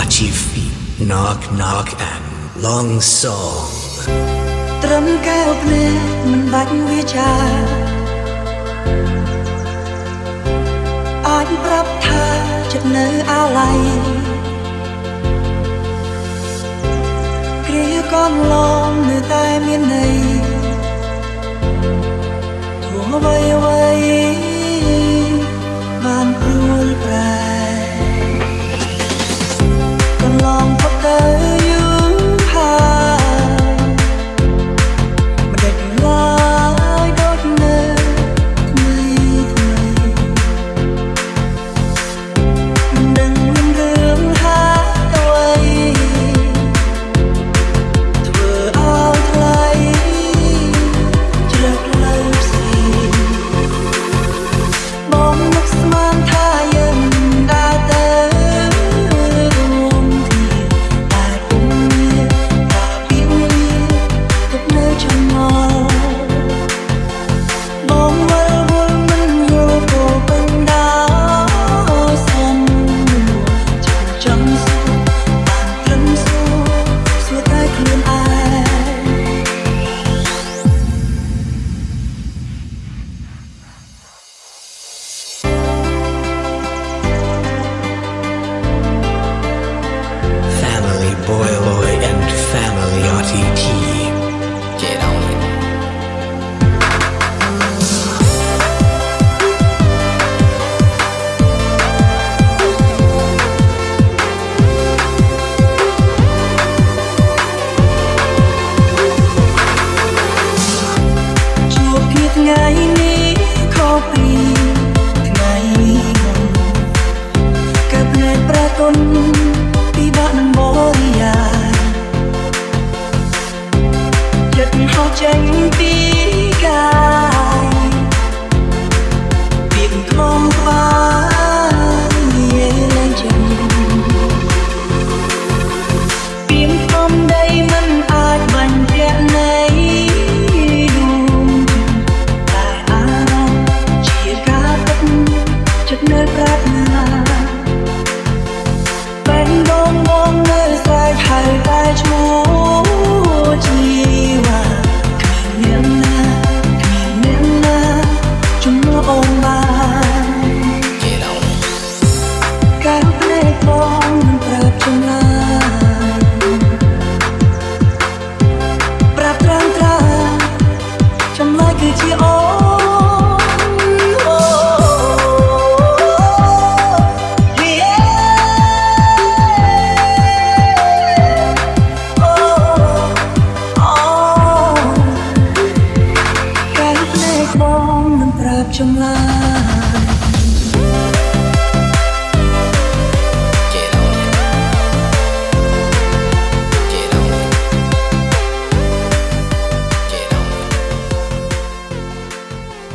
Achifi, Knock Knock and Long Song ត្រឹមកែវភ្នែកមិនបាច់វាចាអាចប្រាប់ថាចិត្តនៅអាឡ័យគ្រាកំឡងនៅតែមានន័យធ្វើអ្វីអ្វី នៅប្រាថ្នាបែងបងបងនៅស្រែកហៅតែឈ្មោះជីវ៉ានាងណានាងណាជំនួសអូនបានការភ្នែកបងមិនប្រាប់ចម្លើយប្រាប់ត្រង់ត្រង់ចម្លើយគឺជាអូ 生来。